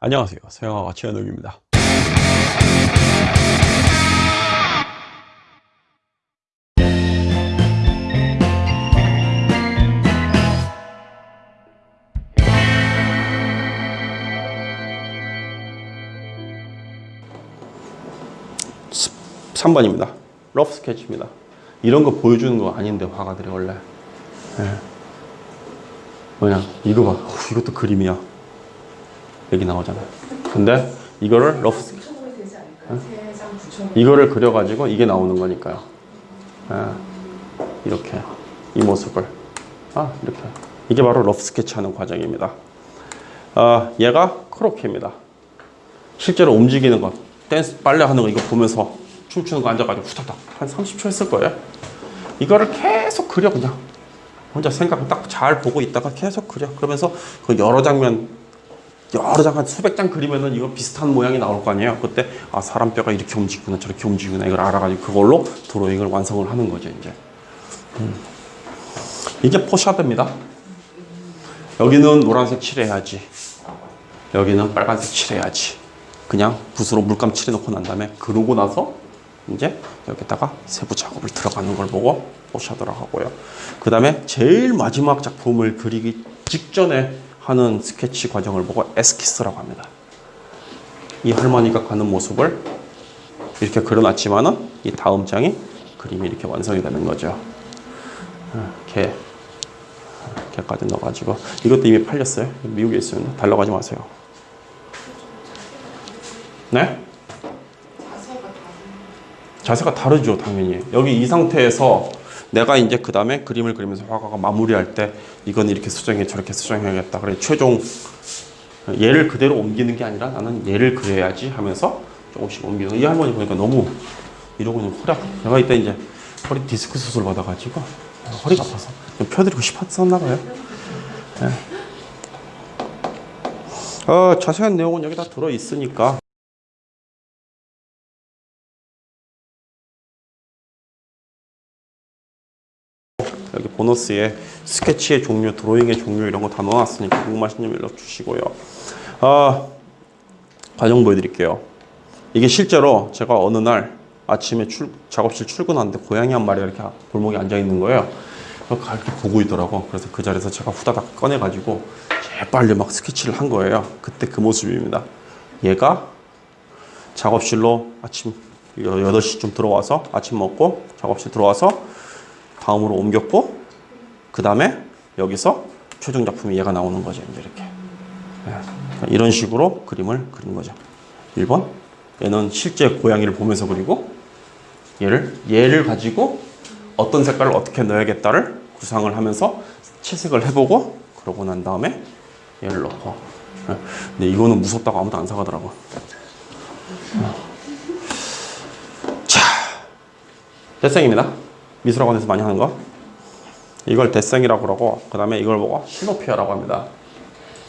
안녕하세요. 서영아가 최현욱입니다. 스- 3번입니다. rough 스케치입니다. 이런 거 보여주는 거 아닌데 화가들이 원래. 예. 뭐냐 이거 봐. 어, 이것도 그림이야. 여기 나오잖아. 근데 이거를 rough 이거를 그려가지고 이게 나오는 거니까요. 아, 이렇게 이 모습을 아 이렇게 이게 바로 rough 스케치하는 과정입니다. 아, 얘가 크로키입니다. 실제로 움직이는 것, 댄스 빨래 하는 거 이거 보면서 춤추는 거 앉아가지고 후다닥 한 30초 했을 거예요. 이거를 계속 그려 그냥 혼자 생각 딱 잘 보고 있다가 계속 그려. 그러면서 그 여러 장면 여러 장 한 수백 장 그리면은 이거 비슷한 모양이 나올 거 아니에요. 그때 아 사람 뼈가 이렇게 움직이구나 저렇게 움직이구나 이걸 알아가지고 그걸로 드로잉을 완성을 하는 거죠 이제. 음. 이게 포샤드입니다. 여기는 노란색 칠해야지. 여기는 빨간색 칠해야지. 그냥 붓으로 물감 칠해놓고 난 다음에 그러고 나서 이제 여기다가 세부 작업을 들어가는 걸 보고 포샤드라고 하고요. 그 다음에 제일 마지막 작품을 그리기 직전에 하는 스케치 과정을 보고 에스키스라고 합니다. 이 할머니가 가는 모습을 이렇게 그려놨지만은 이 다음 장이 그림이 이렇게 완성이 되는 거죠. 어, 개, 개까지 넣어가지고 이것도 이미 팔렸어요. 미국에 있으면 달라고 하지 마세요. 네? 자세가 다르죠, 당연히. 여기 이 상태에서 내가 이제 그 다음에 그림을 그리면서 화가가 마무리할 때 이건 이렇게 수정해 저렇게 수정해야겠다. 그래 최종 얘를 그대로 옮기는 게 아니라 나는 얘를 그려야지 하면서 조금씩 옮기는. 이 할머니 보니까 너무 이러고 있는 허리 아파. 내가 이때 이제 허리 디스크 수술 받아가지고 허리가 아파서 좀 펴드리고 싶었었나 봐요. 예. 어, 자세한 내용은 여기 다 들어 있으니까 여기 보너스에 스케치의 종류, 드로잉의 종류 이런 거 다 넣어놨으니까 궁금하신 점 연락 주시고요. 아, 과정 보여드릴게요. 이게 실제로 제가 어느 날 아침에 출, 작업실 출근하는데 고양이 한 마리가 이렇게 골목에 앉아 있는 거예요. 그래서 이렇게 보고 있더라고. 그래서 그 자리에서 제가 후다닥 꺼내가지고 재빨리 막 스케치를 한 거예요. 그때 그 모습입니다. 얘가 작업실로 아침 8시쯤 들어와서 아침 먹고 작업실 들어와서 다음으로 옮겼고 그 다음에 여기서 최종 작품이 얘가 나오는 거죠 이제 이렇게. 예. 그러니까 이런 식으로 그림을 그린 거죠. 1번 얘는 실제 고양이를 보면서 그리고 얘를 얘를 가지고 어떤 색깔을 어떻게 넣어야겠다를 구상을 하면서 채색을 해보고 그러고 난 다음에 얘를 넣고. 예. 근데 이거는 무섭다고 아무도 안 사가더라고. 자 대생입니다 미술학원에서 많이 하는 거? 이걸 대생이라고 그러고 그 다음에 이걸 보고 시노피아라고 합니다.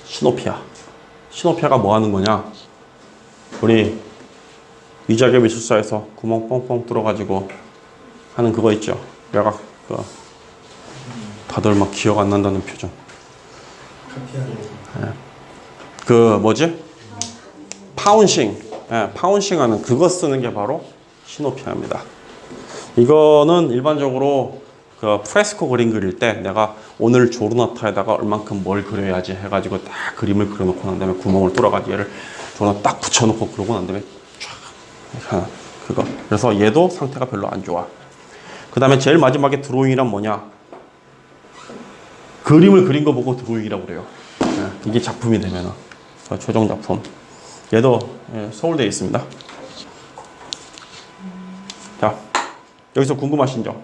시노피아. 시노피아가 뭐 하는 거냐? 우리 위자계 미술사에서 구멍 뻥뻥 뚫어가지고 하는 그거 있죠? 내가 그 다들 막 기억 안 난다는 표정. 예. 그 뭐지? 파운싱. 예, 파운싱 하는 그거 쓰는 게 바로 시노피아입니다 이거는 일반적으로 그 프레스코 그림 그릴 때 내가 오늘 조르나타에다가 얼만큼 뭘 그려야지 해가지고 딱 그림을 그려놓고 난 다음에 구멍을 뚫어가지고 얘를 조르나 딱 붙여놓고 그러고 난 다음에 하는 그거. 그래서 얘도 상태가 별로 안 좋아. 그 다음에 제일 마지막에 드로잉이란 뭐냐? 그림을 그린 거 보고 드로잉이라고 그래요. 예, 이게 작품이 되면은. 그 최종 작품. 얘도 예, 서울대에 있습니다. 자 여기서 궁금하신 점